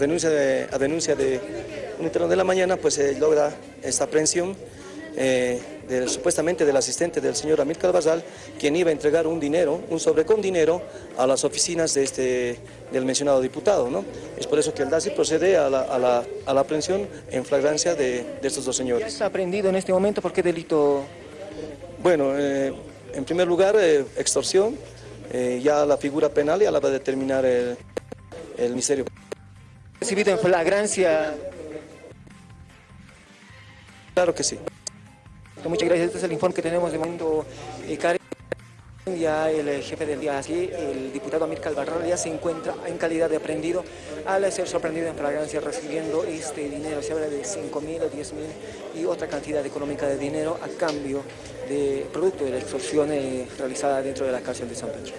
denuncia de, a denuncia de un interno de la mañana, pues se logra esta aprehensión eh, supuestamente del asistente del señor Amir Calvazal, quien iba a entregar un dinero, un sobre con dinero, a las oficinas de este, del mencionado diputado. ¿no? Es por eso que el DASI procede a la, a la, a la aprehensión en flagrancia de, de, estos dos señores. ¿Ya está aprendido en este momento? ¿Por qué delito? Bueno, eh, en primer lugar, eh, extorsión, eh, ya la figura penal ya la va a determinar el, el Ministerio. ¿Recibido en flagrancia? Claro que sí. Muchas gracias. Este es el informe que tenemos de momento. Eh, ya el eh, jefe del día así, el diputado Amir Calvarral, ya se encuentra en calidad de aprendido al ser sorprendido en flagrancia recibiendo este dinero. Se habla de 5 mil o 10 mil y otra cantidad económica de dinero a cambio de producto de la extorsión eh, realizada dentro de la cárcel de San Pedro.